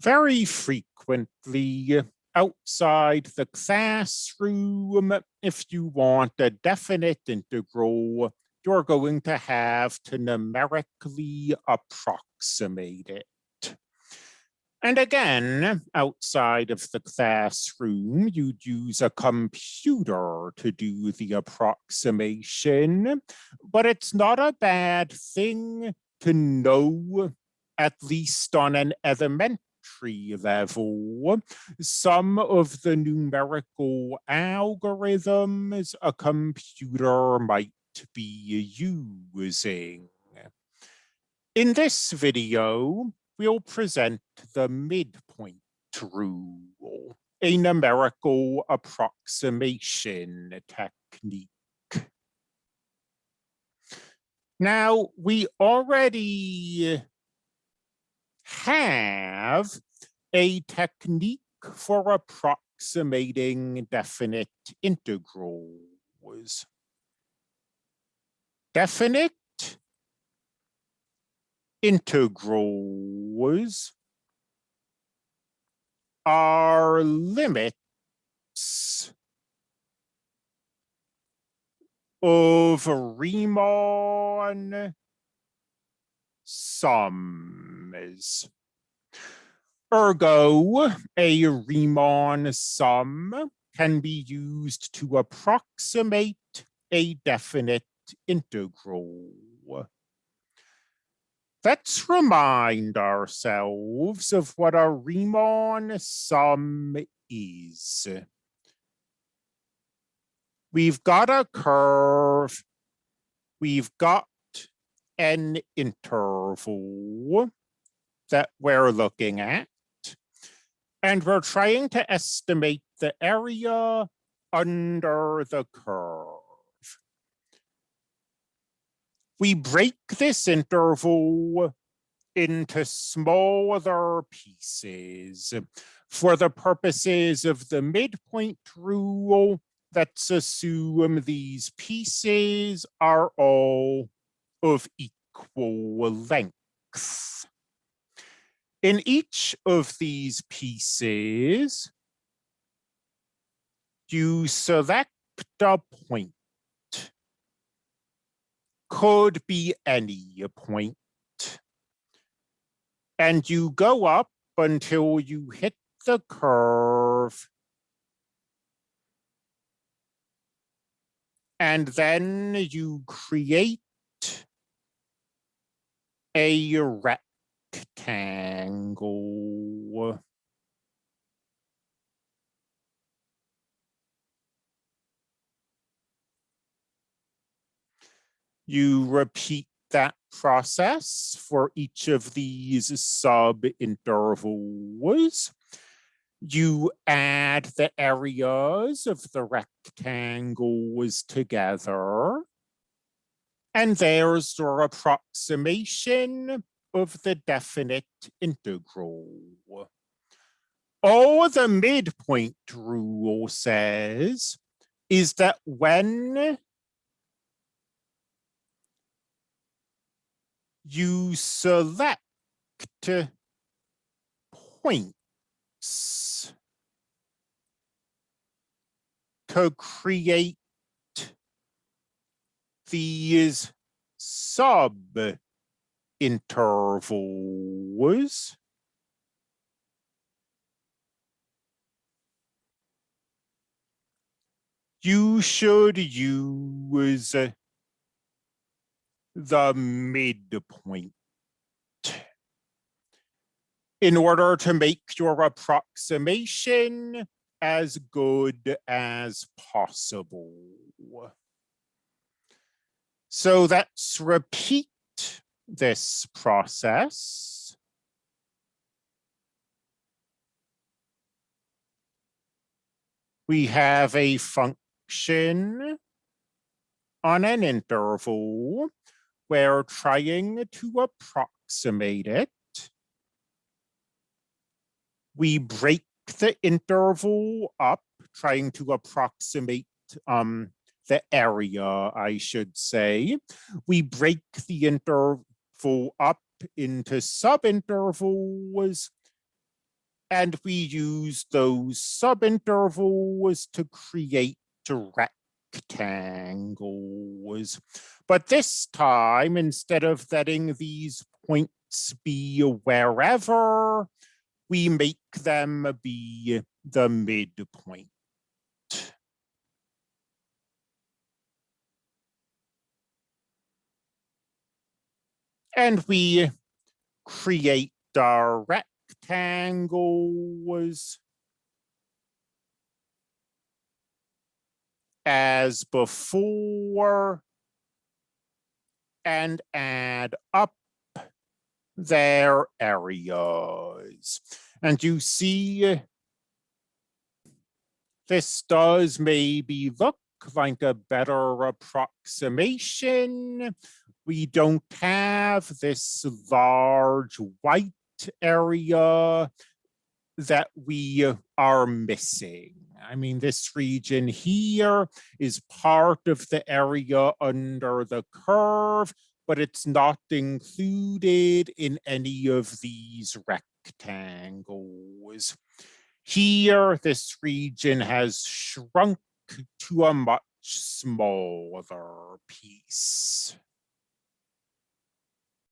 very frequently outside the classroom, if you want a definite integral, you're going to have to numerically approximate it. And again, outside of the classroom, you'd use a computer to do the approximation, but it's not a bad thing to know, at least on an elementary level, some of the numerical algorithms a computer might be using. In this video, we'll present the midpoint rule, a numerical approximation technique. Now, we already have a technique for approximating definite integrals. Definite integrals are limits of Riemann sums. Ergo, a Riemann sum can be used to approximate a definite integral. Let's remind ourselves of what a Riemann sum is. We've got a curve, we've got an interval that we're looking at, and we're trying to estimate the area under the curve. We break this interval into smaller pieces. For the purposes of the midpoint rule, let's assume these pieces are all of equal length. In each of these pieces, you select a point could be any point. And you go up until you hit the curve. And then you create a rectangle. You repeat that process for each of these sub intervals. You add the areas of the rectangles together. And there's your approximation of the definite integral. All the midpoint rule says is that when you select points to create these sub intervals. You should use the midpoint in order to make your approximation as good as possible. So let's repeat this process. We have a function on an interval we're trying to approximate it. We break the interval up, trying to approximate um, the area, I should say. We break the interval up into subintervals And we use those subintervals to create rectangles. But this time, instead of letting these points be wherever, we make them be the midpoint. And we create our rectangles as before and add up their areas. And you see, this does maybe look like a better approximation. We don't have this large white area that we are missing. I mean, this region here is part of the area under the curve, but it's not included in any of these rectangles. Here, this region has shrunk to a much smaller piece.